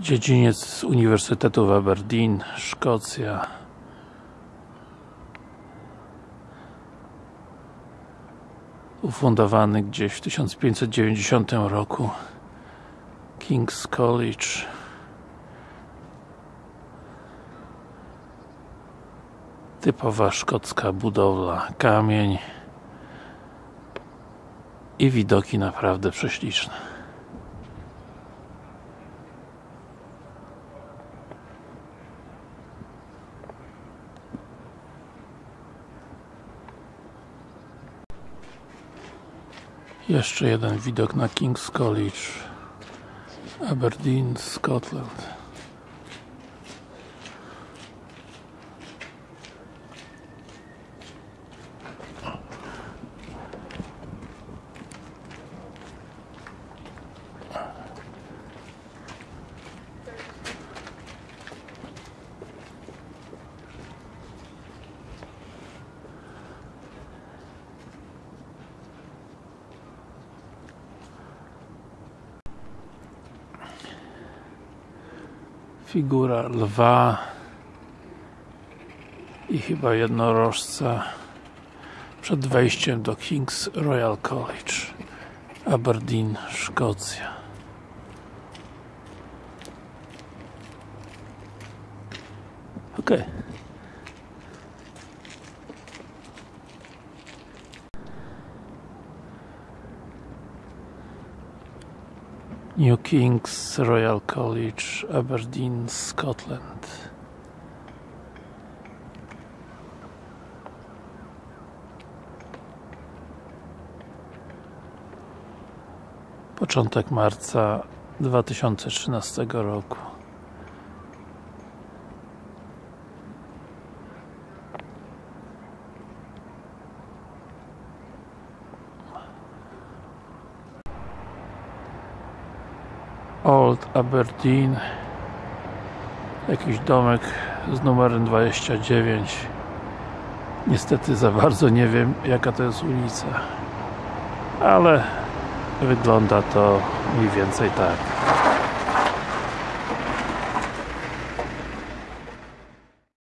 Dziedziniec Uniwersytetu w Aberdeen, Szkocja. Ufundowany gdzieś w 1590 roku King's College. Typowa szkocka budowla, kamień i widoki naprawdę prześliczne Jeszcze jeden widok na King's College Aberdeen, Scotland figura lwa i chyba jednorożca przed wejściem do King's Royal College Aberdeen, Szkocja. Ok New King's Royal College, Aberdeen, Scotland. Początek marca 2013 roku Old Aberdeen. Jakiś domek z numerem 29 niestety za bardzo nie wiem jaka to jest ulica ale wygląda to mniej więcej tak